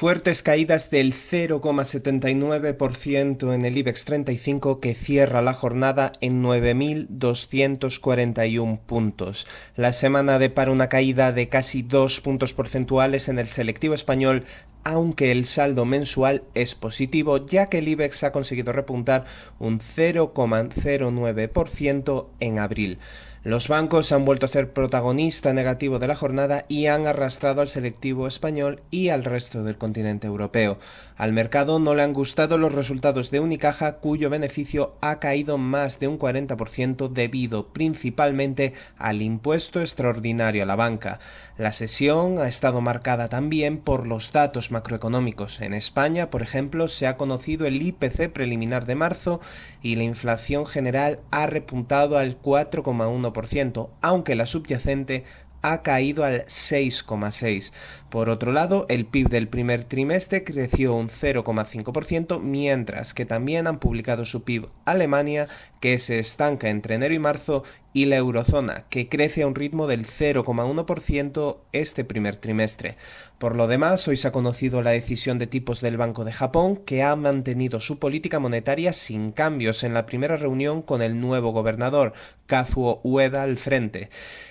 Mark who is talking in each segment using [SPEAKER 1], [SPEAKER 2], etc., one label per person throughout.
[SPEAKER 1] Fuertes caídas del 0,79% en el IBEX 35 que cierra la jornada en 9.241 puntos. La semana depara una caída de casi 2 puntos porcentuales en el selectivo español aunque el saldo mensual es positivo, ya que el IBEX ha conseguido repuntar un 0,09% en abril. Los bancos han vuelto a ser protagonista negativo de la jornada y han arrastrado al selectivo español y al resto del continente europeo. Al mercado no le han gustado los resultados de Unicaja, cuyo beneficio ha caído más de un 40% debido principalmente al impuesto extraordinario a la banca. La sesión ha estado marcada también por los datos macroeconómicos. En España, por ejemplo, se ha conocido el IPC preliminar de marzo y la inflación general ha repuntado al 4,1% aunque la subyacente ha caído al 6,6. Por otro lado, el PIB del primer trimestre creció un 0,5%, mientras que también han publicado su PIB Alemania, que se estanca entre enero y marzo, y la eurozona, que crece a un ritmo del 0,1% este primer trimestre. Por lo demás, hoy se ha conocido la decisión de tipos del Banco de Japón, que ha mantenido su política monetaria sin cambios en la primera reunión con el nuevo gobernador, Kazuo Ueda, al frente.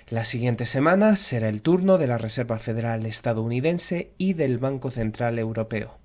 [SPEAKER 1] La siguiente semana será el turno de la Reserva Federal y del Banco Central Europeo.